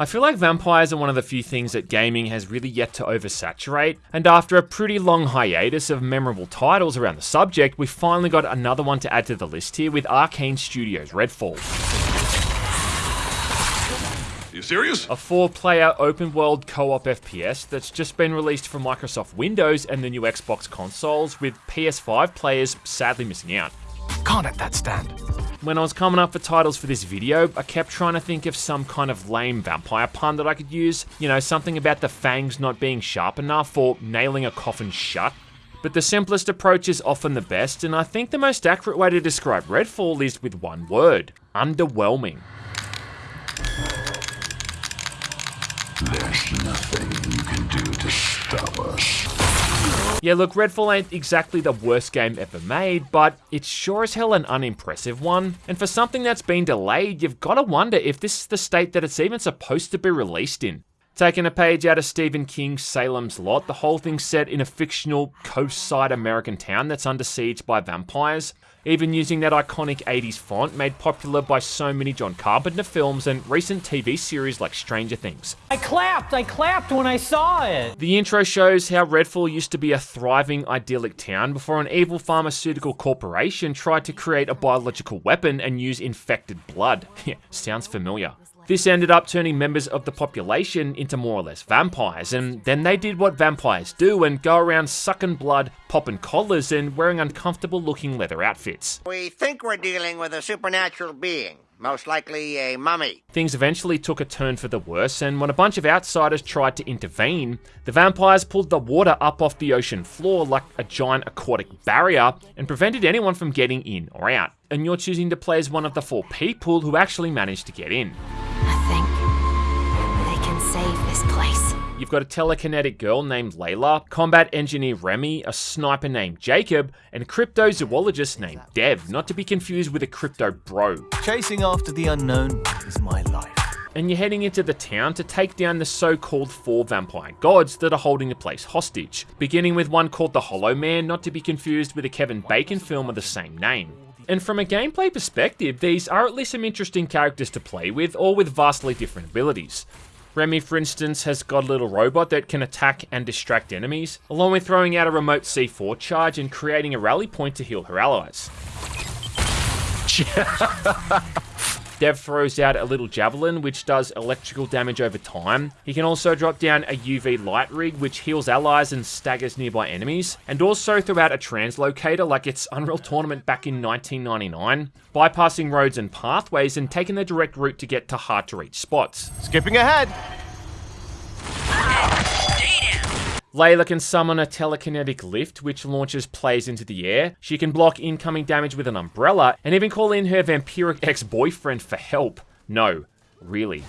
I feel like vampires are one of the few things that gaming has really yet to oversaturate, and after a pretty long hiatus of memorable titles around the subject, we finally got another one to add to the list here with Arkane Studios' Redfall. You serious? A four-player open-world co-op FPS that's just been released for Microsoft Windows and the new Xbox consoles, with PS5 players sadly missing out. Can't let that stand. When I was coming up for titles for this video, I kept trying to think of some kind of lame vampire pun that I could use. You know, something about the fangs not being sharp enough or nailing a coffin shut. But the simplest approach is often the best, and I think the most accurate way to describe Redfall is with one word underwhelming. There's nothing you can do to stop us. Yeah, look, Redfall ain't exactly the worst game ever made, but it's sure as hell an unimpressive one. And for something that's been delayed, you've gotta wonder if this is the state that it's even supposed to be released in. Taking a page out of Stephen King's Salem's Lot, the whole thing's set in a fictional coastside American town that's under siege by vampires. Even using that iconic 80s font made popular by so many John Carpenter films and recent TV series like Stranger Things. I clapped, I clapped when I saw it. The intro shows how Redfall used to be a thriving, idyllic town before an evil pharmaceutical corporation tried to create a biological weapon and use infected blood. Yeah, sounds familiar. This ended up turning members of the population into more or less vampires, and then they did what vampires do and go around sucking blood, popping collars, and wearing uncomfortable looking leather outfits. We think we're dealing with a supernatural being, most likely a mummy. Things eventually took a turn for the worse, and when a bunch of outsiders tried to intervene, the vampires pulled the water up off the ocean floor like a giant aquatic barrier and prevented anyone from getting in or out. And you're choosing to play as one of the four people who actually managed to get in. This place. You've got a telekinetic girl named Layla, combat engineer Remy, a sniper named Jacob, and a cryptozoologist named Dev, not to be confused with a crypto bro. Chasing after the unknown is my life. And you're heading into the town to take down the so-called four vampire gods that are holding the place hostage, beginning with one called the Hollow Man, not to be confused with a Kevin Bacon film of the same name. And from a gameplay perspective, these are at least some interesting characters to play with, all with vastly different abilities. Remy, for instance, has got a little robot that can attack and distract enemies, along with throwing out a remote C4 charge and creating a rally point to heal her allies. Dev throws out a little javelin, which does electrical damage over time. He can also drop down a UV light rig, which heals allies and staggers nearby enemies, and also throw out a translocator like it's Unreal Tournament back in 1999, bypassing roads and pathways and taking the direct route to get to hard to reach spots. Skipping ahead. Layla can summon a telekinetic lift, which launches players into the air. She can block incoming damage with an umbrella, and even call in her vampiric ex-boyfriend for help. No, really.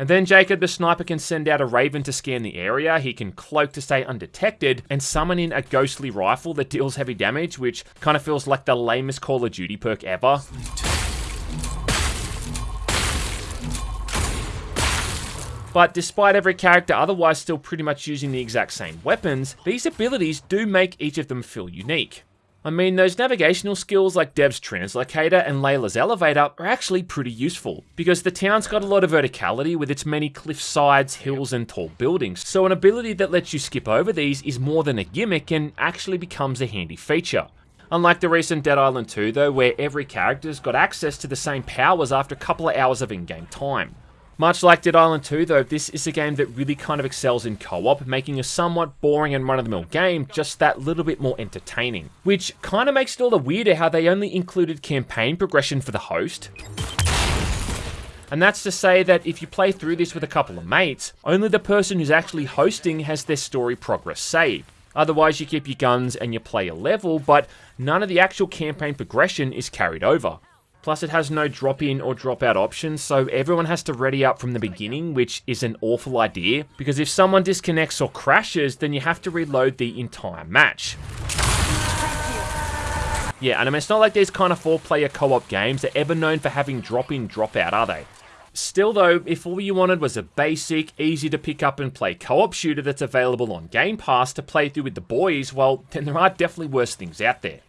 And then Jacob the sniper can send out a raven to scan the area, he can cloak to stay undetected, and summon in a ghostly rifle that deals heavy damage, which kind of feels like the lamest Call of Duty perk ever. But despite every character otherwise still pretty much using the exact same weapons, these abilities do make each of them feel unique. I mean, those navigational skills like Dev's Translocator and Layla's Elevator are actually pretty useful, because the town's got a lot of verticality with its many cliff sides, hills, and tall buildings, so an ability that lets you skip over these is more than a gimmick and actually becomes a handy feature. Unlike the recent Dead Island 2 though, where every character's got access to the same powers after a couple of hours of in-game time. Much like Dead Island 2 though, this is a game that really kind of excels in co-op, making a somewhat boring and run-of-the-mill game just that little bit more entertaining. Which kind of makes it all the weirder how they only included campaign progression for the host. And that's to say that if you play through this with a couple of mates, only the person who's actually hosting has their story progress saved. Otherwise you keep your guns and you play a level, but none of the actual campaign progression is carried over. Plus, it has no drop in or drop out options, so everyone has to ready up from the beginning, which is an awful idea, because if someone disconnects or crashes, then you have to reload the entire match. Yeah, and I mean, it's not like these kind of four player co op games are ever known for having drop in, drop out, are they? Still, though, if all you wanted was a basic, easy to pick up and play co op shooter that's available on Game Pass to play through with the boys, well, then there are definitely worse things out there.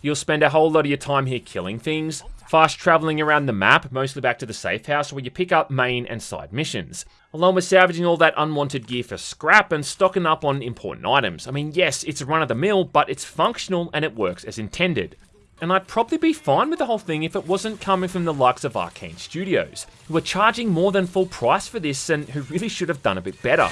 You'll spend a whole lot of your time here killing things, fast traveling around the map, mostly back to the safe house, where you pick up main and side missions, along with salvaging all that unwanted gear for scrap and stocking up on important items. I mean, yes, it's run of the mill, but it's functional and it works as intended. And I'd probably be fine with the whole thing if it wasn't coming from the likes of Arkane Studios, who are charging more than full price for this and who really should have done a bit better.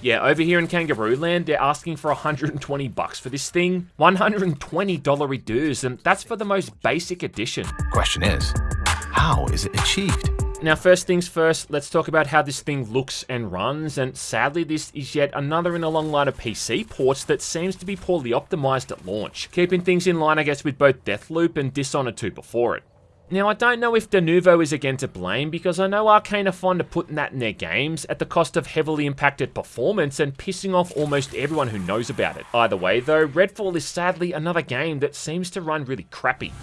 Yeah, over here in Kangaroo Land, they're asking for 120 bucks for this thing. $120 reduce, and that's for the most basic edition. Question is, how is it achieved? Now, first things first, let's talk about how this thing looks and runs, and sadly, this is yet another in a long line of PC ports that seems to be poorly optimized at launch, keeping things in line, I guess, with both Deathloop and Dishonored 2 before it. Now, I don't know if Denuvo is again to blame, because I know Arkane are fond of putting that in their games at the cost of heavily impacted performance and pissing off almost everyone who knows about it. Either way, though, Redfall is sadly another game that seems to run really crappy.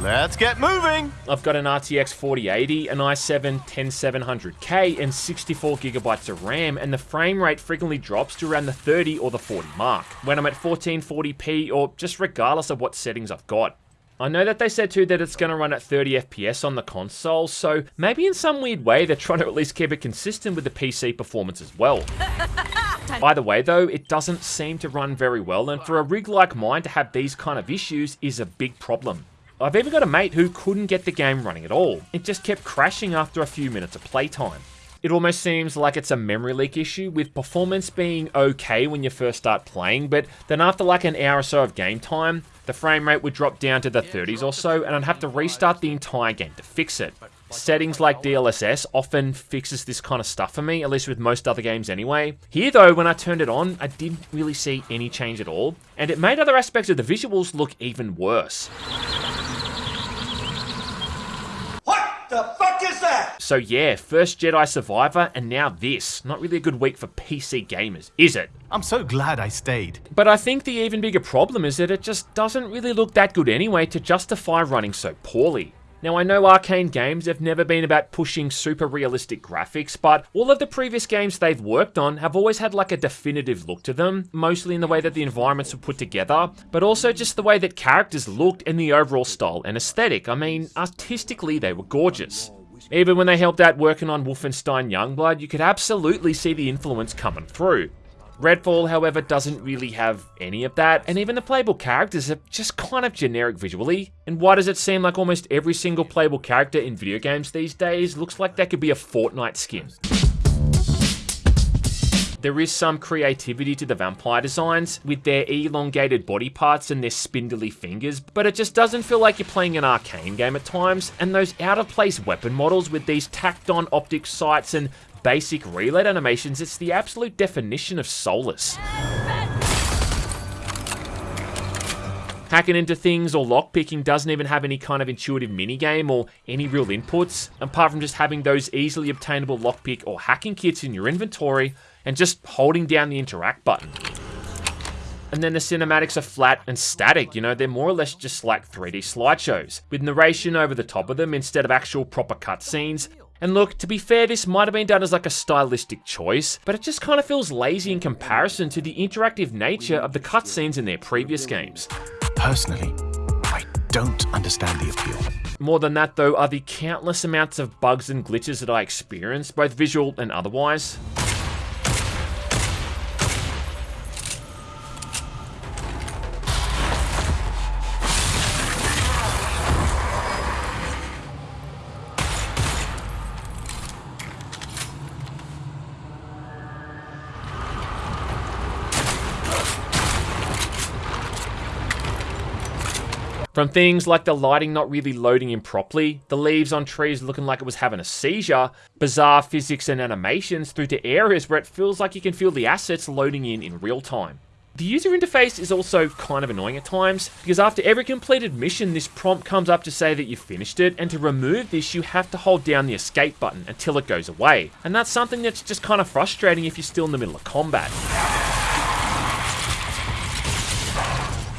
Let's get moving! I've got an RTX 4080, an i7 10700K, and 64GB of RAM, and the frame rate frequently drops to around the 30 or the 40 mark, when I'm at 1440p or just regardless of what settings I've got. I know that they said too that it's going to run at 30 FPS on the console, so maybe in some weird way they're trying to at least keep it consistent with the PC performance as well. By the way though, it doesn't seem to run very well, and for a rig like mine to have these kind of issues is a big problem. I've even got a mate who couldn't get the game running at all. It just kept crashing after a few minutes of playtime. It almost seems like it's a memory leak issue, with performance being okay when you first start playing, but then after like an hour or so of game time, the frame rate would drop down to the 30s or so, and I'd have to restart the entire game to fix it. Settings like DLSS often fixes this kind of stuff for me, at least with most other games anyway. Here though, when I turned it on, I didn't really see any change at all, and it made other aspects of the visuals look even worse. The fuck is that? So yeah, first Jedi Survivor, and now this. Not really a good week for PC gamers, is it? I'm so glad I stayed. But I think the even bigger problem is that it just doesn't really look that good anyway to justify running so poorly. Now I know Arkane games have never been about pushing super realistic graphics, but all of the previous games they've worked on have always had like a definitive look to them, mostly in the way that the environments were put together, but also just the way that characters looked and the overall style and aesthetic. I mean, artistically they were gorgeous. Even when they helped out working on Wolfenstein Youngblood, you could absolutely see the influence coming through. Redfall, however, doesn't really have any of that, and even the playable characters are just kind of generic visually. And why does it seem like almost every single playable character in video games these days looks like that could be a Fortnite skin? There is some creativity to the vampire designs, with their elongated body parts and their spindly fingers, but it just doesn't feel like you're playing an Arkane game at times, and those out-of-place weapon models with these tacked-on optic sights and basic reload animations, it's the absolute definition of soulless. Hacking into things or lockpicking doesn't even have any kind of intuitive minigame or any real inputs, apart from just having those easily obtainable lockpick or hacking kits in your inventory and just holding down the interact button. And then the cinematics are flat and static, you know, they're more or less just like 3D slideshows, with narration over the top of them instead of actual proper cutscenes, and look, to be fair, this might have been done as like a stylistic choice, but it just kind of feels lazy in comparison to the interactive nature of the cutscenes in their previous games. Personally, I don't understand the appeal. More than that though are the countless amounts of bugs and glitches that I experienced, both visual and otherwise. From things like the lighting not really loading in properly, the leaves on trees looking like it was having a seizure, bizarre physics and animations, through to areas where it feels like you can feel the assets loading in in real time. The user interface is also kind of annoying at times, because after every completed mission, this prompt comes up to say that you finished it, and to remove this, you have to hold down the escape button until it goes away. And that's something that's just kind of frustrating if you're still in the middle of combat.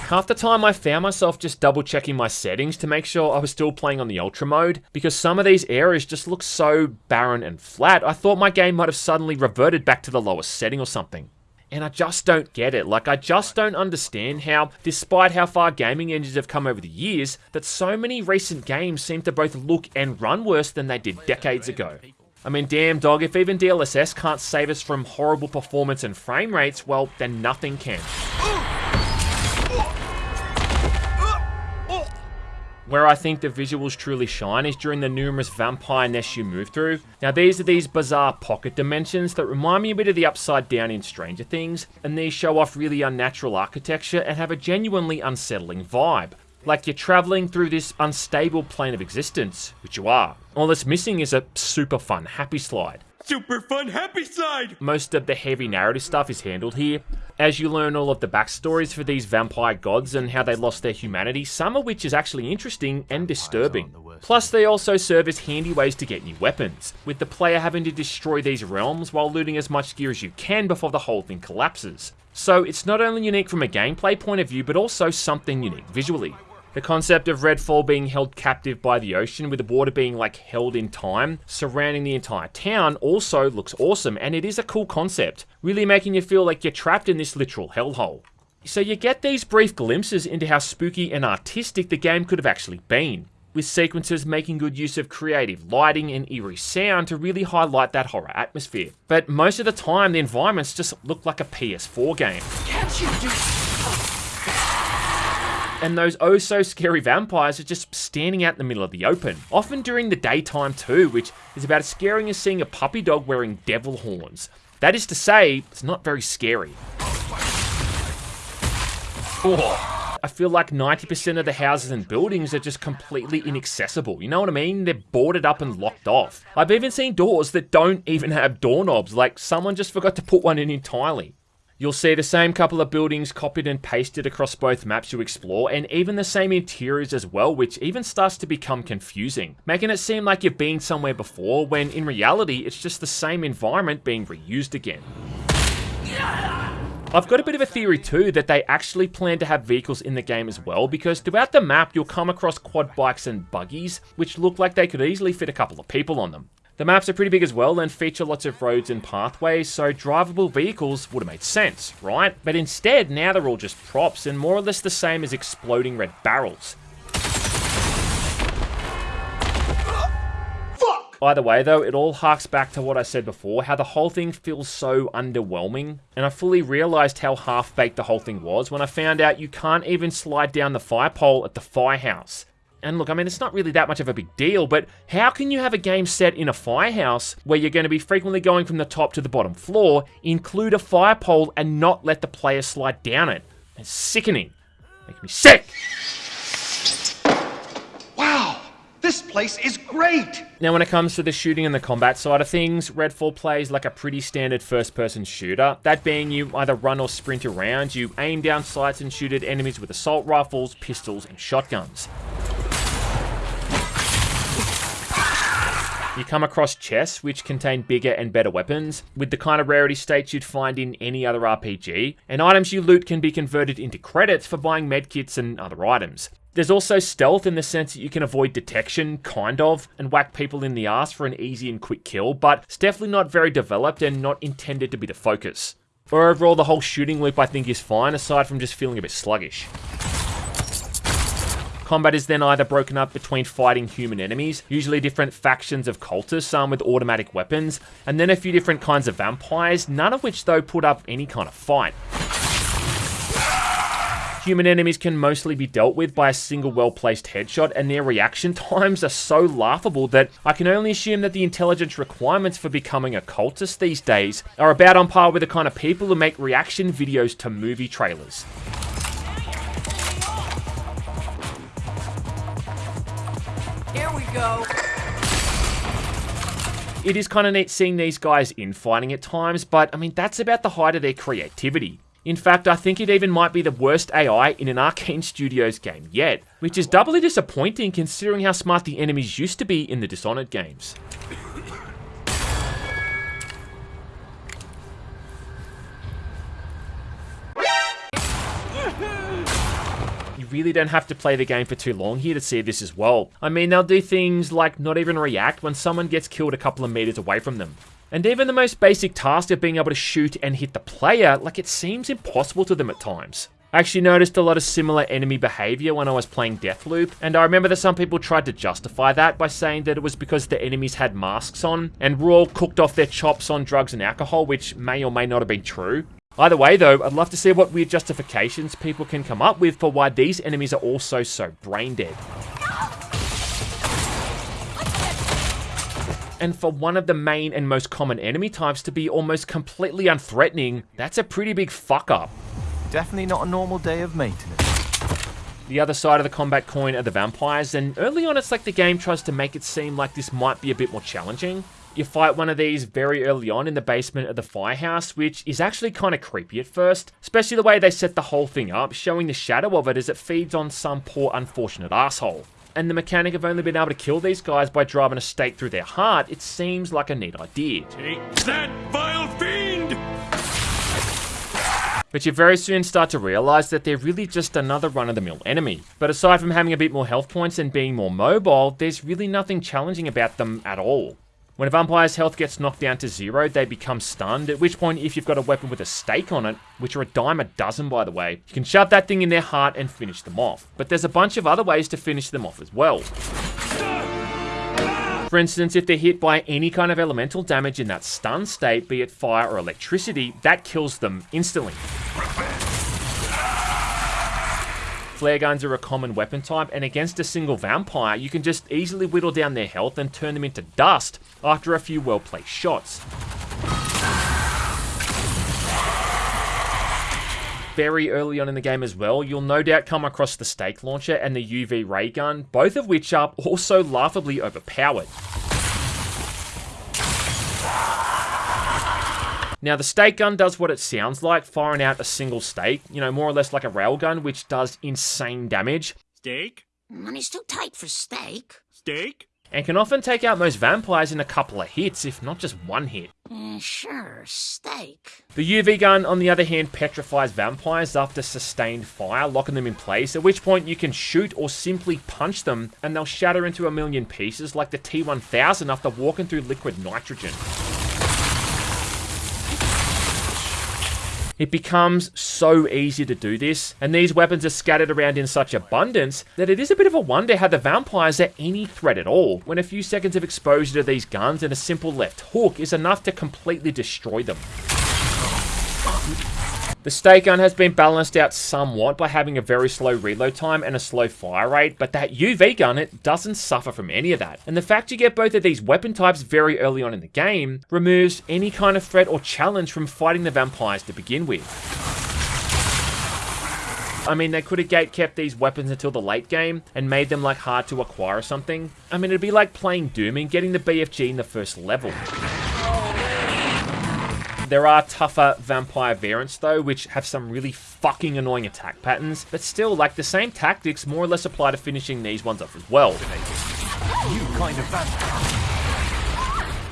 Half the time I found myself just double checking my settings to make sure I was still playing on the ultra mode, because some of these areas just look so barren and flat, I thought my game might have suddenly reverted back to the lowest setting or something. And I just don't get it. Like, I just don't understand how, despite how far gaming engines have come over the years, that so many recent games seem to both look and run worse than they did decades ago. I mean, damn dog, if even DLSS can't save us from horrible performance and frame rates, well, then nothing can. Where I think the visuals truly shine is during the numerous vampire nests you move through. Now these are these bizarre pocket dimensions that remind me a bit of the Upside Down in Stranger Things, and these show off really unnatural architecture and have a genuinely unsettling vibe. Like you're traveling through this unstable plane of existence, which you are. All that's missing is a super fun happy slide. Super fun happy side! Most of the heavy narrative stuff is handled here, as you learn all of the backstories for these vampire gods and how they lost their humanity, some of which is actually interesting and disturbing. Plus, they also serve as handy ways to get new weapons, with the player having to destroy these realms while looting as much gear as you can before the whole thing collapses. So it's not only unique from a gameplay point of view, but also something unique visually. The concept of Redfall being held captive by the ocean, with the water being like held in time, surrounding the entire town, also looks awesome, and it is a cool concept, really making you feel like you're trapped in this literal hellhole. So you get these brief glimpses into how spooky and artistic the game could have actually been, with sequences making good use of creative lighting and eerie sound to really highlight that horror atmosphere. But most of the time, the environments just look like a PS4 game. Can't you do and those oh so scary vampires are just standing out in the middle of the open, often during the daytime too, which is about as scary as seeing a puppy dog wearing devil horns. That is to say, it's not very scary. Oh, I feel like 90% of the houses and buildings are just completely inaccessible. You know what I mean? They're boarded up and locked off. I've even seen doors that don't even have doorknobs, like someone just forgot to put one in entirely. You'll see the same couple of buildings copied and pasted across both maps you explore, and even the same interiors as well, which even starts to become confusing, making it seem like you've been somewhere before, when in reality, it's just the same environment being reused again. I've got a bit of a theory too that they actually plan to have vehicles in the game as well because throughout the map you'll come across quad bikes and buggies which look like they could easily fit a couple of people on them. The maps are pretty big as well and feature lots of roads and pathways, so drivable vehicles would have made sense, right? But instead, now they're all just props and more or less the same as exploding red barrels. Either way though, it all harks back to what I said before, how the whole thing feels so underwhelming, and I fully realised how half-baked the whole thing was when I found out you can't even slide down the fire pole at the firehouse. And look, I mean, it's not really that much of a big deal, but how can you have a game set in a firehouse where you're going to be frequently going from the top to the bottom floor, include a fire pole, and not let the player slide down it? It's sickening. Making me sick! Wow, this place is great! Now, when it comes to the shooting and the combat side of things, Redfall plays like a pretty standard first person shooter. That being, you either run or sprint around, you aim down sights and shoot at enemies with assault rifles, pistols, and shotguns. You come across chests, which contain bigger and better weapons, with the kind of rarity states you'd find in any other RPG, and items you loot can be converted into credits for buying medkits and other items. There's also stealth in the sense that you can avoid detection, kind of, and whack people in the ass for an easy and quick kill, but it's definitely not very developed and not intended to be the focus. Overall, the whole shooting loop I think is fine, aside from just feeling a bit sluggish. Combat is then either broken up between fighting human enemies, usually different factions of cultists, some with automatic weapons, and then a few different kinds of vampires, none of which though put up any kind of fight. Human enemies can mostly be dealt with by a single well-placed headshot, and their reaction times are so laughable that I can only assume that the intelligence requirements for becoming a cultist these days are about on par with the kind of people who make reaction videos to movie trailers. Here we go. It is kind of neat seeing these guys infighting at times, but I mean, that's about the height of their creativity. In fact, I think it even might be the worst AI in an Arkane Studios game yet, which is doubly disappointing considering how smart the enemies used to be in the Dishonored games. Really don't have to play the game for too long here to see this as well. I mean, they'll do things like not even react when someone gets killed a couple of meters away from them. And even the most basic task of being able to shoot and hit the player, like it seems impossible to them at times. I actually noticed a lot of similar enemy behavior when I was playing Deathloop, and I remember that some people tried to justify that by saying that it was because the enemies had masks on, and were all cooked off their chops on drugs and alcohol, which may or may not have been true. Either way though, I'd love to see what weird justifications people can come up with for why these enemies are also so brain dead. And for one of the main and most common enemy types to be almost completely unthreatening, that's a pretty big fuck up. Definitely not a normal day of maintenance. The other side of the combat coin are the vampires, and early on it's like the game tries to make it seem like this might be a bit more challenging. You fight one of these very early on in the basement of the firehouse, which is actually kind of creepy at first, especially the way they set the whole thing up, showing the shadow of it as it feeds on some poor unfortunate asshole and the mechanic of only being able to kill these guys by driving a stake through their heart, it seems like a neat idea. Take that, vile fiend! But you very soon start to realise that they're really just another run-of-the-mill enemy. But aside from having a bit more health points and being more mobile, there's really nothing challenging about them at all. When a vampire's health gets knocked down to zero, they become stunned, at which point if you've got a weapon with a stake on it, which are a dime a dozen by the way, you can shove that thing in their heart and finish them off. But there's a bunch of other ways to finish them off as well. For instance, if they're hit by any kind of elemental damage in that stun state, be it fire or electricity, that kills them instantly. Flare guns are a common weapon type, and against a single vampire, you can just easily whittle down their health and turn them into dust after a few well-placed shots. Very early on in the game as well, you'll no doubt come across the stake launcher and the UV ray gun, both of which are also laughably overpowered. Now, the stake gun does what it sounds like, firing out a single stake, you know, more or less like a railgun, which does insane damage. Stake? Money's too tight for stake. Stake? And can often take out most vampires in a couple of hits, if not just one hit. Uh, sure, stake. The UV gun, on the other hand, petrifies vampires after sustained fire, locking them in place, at which point you can shoot or simply punch them, and they'll shatter into a million pieces like the T-1000 after walking through liquid nitrogen. It becomes so easy to do this, and these weapons are scattered around in such abundance that it is a bit of a wonder how the vampires are any threat at all, when a few seconds of exposure to these guns and a simple left hook is enough to completely destroy them. The stake gun has been balanced out somewhat by having a very slow reload time and a slow fire rate, but that UV gun, it doesn't suffer from any of that. And the fact you get both of these weapon types very early on in the game removes any kind of threat or challenge from fighting the vampires to begin with. I mean, they could have gate kept these weapons until the late game and made them like hard to acquire or something. I mean, it'd be like playing Doom and getting the BFG in the first level. There are tougher vampire variants though, which have some really fucking annoying attack patterns, but still, like, the same tactics more or less apply to finishing these ones off as well. You kind of vampire.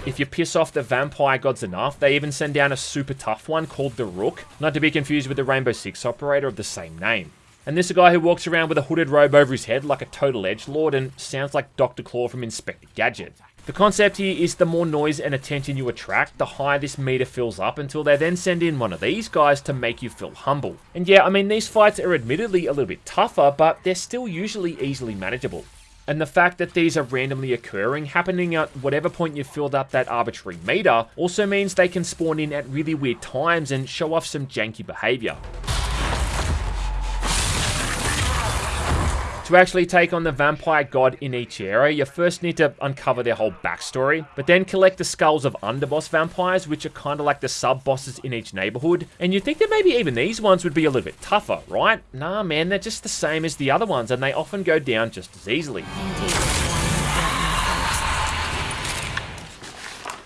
If you piss off the vampire gods enough, they even send down a super tough one called the Rook, not to be confused with the Rainbow Six operator of the same name. And this is a guy who walks around with a hooded robe over his head like a total edge lord and sounds like Dr. Claw from Inspector Gadget. The concept here is the more noise and attention you attract, the higher this meter fills up until they then send in one of these guys to make you feel humble. And yeah, I mean, these fights are admittedly a little bit tougher, but they're still usually easily manageable. And the fact that these are randomly occurring, happening at whatever point you've filled up that arbitrary meter, also means they can spawn in at really weird times and show off some janky behaviour. To actually take on the vampire god in each area, you first need to uncover their whole backstory, but then collect the skulls of underboss vampires, which are kind of like the sub-bosses in each neighborhood. And you'd think that maybe even these ones would be a little bit tougher, right? Nah, man, they're just the same as the other ones, and they often go down just as easily.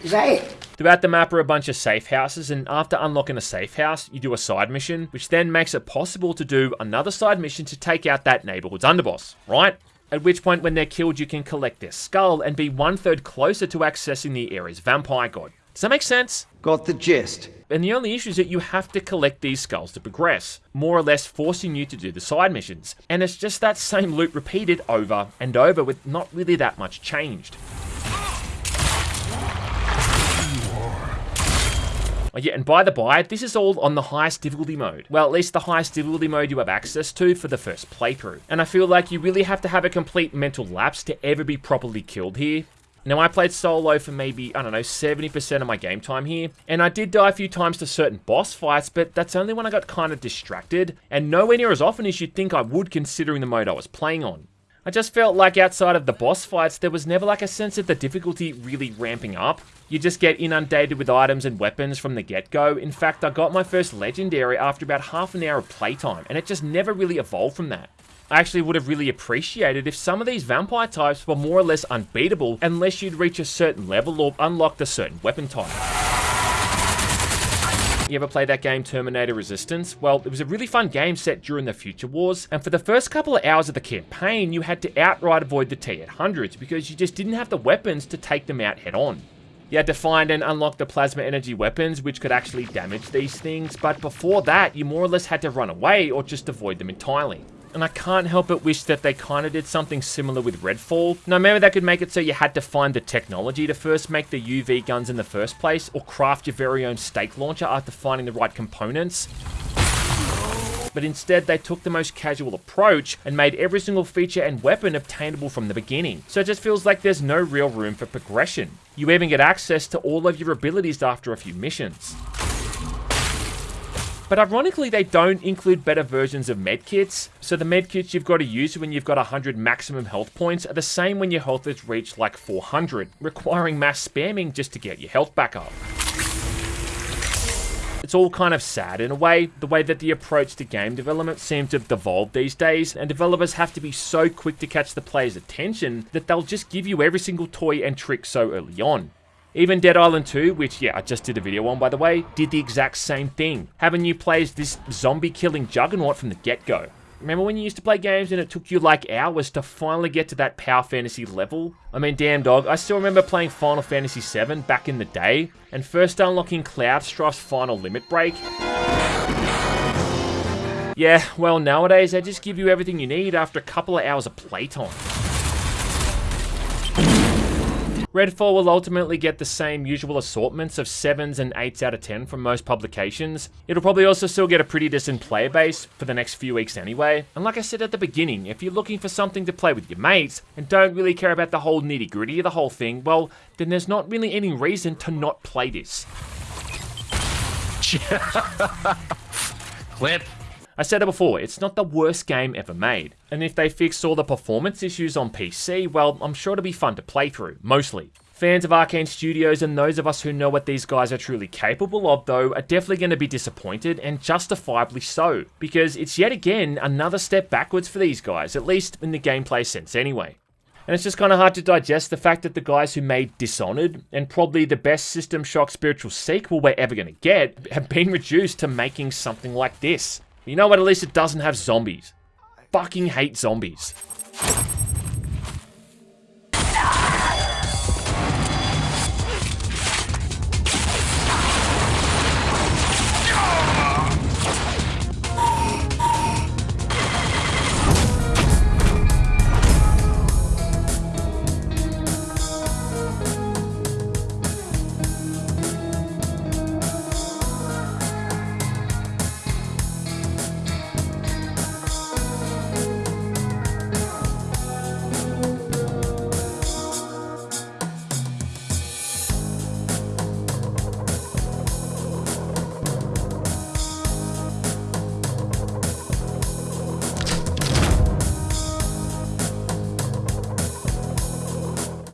Is that it? Throughout the map are a bunch of safe houses, and after unlocking a safe house, you do a side mission, which then makes it possible to do another side mission to take out that neighborhood's underboss, right? At which point, when they're killed, you can collect their skull and be one third closer to accessing the area's vampire god. Does that make sense? Got the gist. And the only issue is that you have to collect these skulls to progress, more or less forcing you to do the side missions. And it's just that same loop repeated over and over with not really that much changed. Yeah, and by the by, this is all on the highest difficulty mode. Well, at least the highest difficulty mode you have access to for the first playthrough. And I feel like you really have to have a complete mental lapse to ever be properly killed here. Now, I played solo for maybe, I don't know, 70% of my game time here, and I did die a few times to certain boss fights, but that's only when I got kind of distracted, and nowhere near as often as you'd think I would considering the mode I was playing on. I just felt like outside of the boss fights, there was never like a sense of the difficulty really ramping up. You just get inundated with items and weapons from the get-go. In fact, I got my first legendary after about half an hour of playtime, and it just never really evolved from that. I actually would have really appreciated if some of these vampire types were more or less unbeatable unless you'd reach a certain level or unlocked a certain weapon type. You ever play that game Terminator Resistance? Well, it was a really fun game set during the Future Wars, and for the first couple of hours of the campaign, you had to outright avoid the T-800s because you just didn't have the weapons to take them out head on. You had to find and unlock the plasma energy weapons, which could actually damage these things, but before that, you more or less had to run away or just avoid them entirely and I can't help but wish that they kind of did something similar with Redfall. Now maybe that could make it so you had to find the technology to first make the UV guns in the first place, or craft your very own stake launcher after finding the right components. But instead, they took the most casual approach and made every single feature and weapon obtainable from the beginning. So it just feels like there's no real room for progression. You even get access to all of your abilities after a few missions. But ironically, they don't include better versions of medkits. So the medkits you've got to use when you've got 100 maximum health points are the same when your health has reached like 400, requiring mass spamming just to get your health back up. It's all kind of sad in a way, the way that the approach to game development seems to have devolved these days, and developers have to be so quick to catch the player's attention that they'll just give you every single toy and trick so early on. Even Dead Island 2, which, yeah, I just did a video on, by the way, did the exact same thing, having you play as this zombie-killing juggernaut from the get-go. Remember when you used to play games and it took you like hours to finally get to that power fantasy level? I mean, damn dog, I still remember playing Final Fantasy VII back in the day, and first unlocking Cloud Strife's final limit break. Yeah, well nowadays they just give you everything you need after a couple of hours of playtime. Redfall will ultimately get the same usual assortments of 7s and 8s out of 10 from most publications. It'll probably also still get a pretty decent player base for the next few weeks anyway. And like I said at the beginning, if you're looking for something to play with your mates and don't really care about the whole nitty gritty of the whole thing, well, then there's not really any reason to not play this. Clip. I said it before, it's not the worst game ever made. And if they fix all the performance issues on PC, well, I'm sure it'll be fun to play through, mostly. Fans of Arkane Studios and those of us who know what these guys are truly capable of, though, are definitely going to be disappointed, and justifiably so, because it's yet again another step backwards for these guys, at least in the gameplay sense anyway. And it's just kind of hard to digest the fact that the guys who made Dishonored, and probably the best System Shock spiritual sequel we're ever going to get, have been reduced to making something like this. You know what? At least it doesn't have zombies. Fucking hate zombies.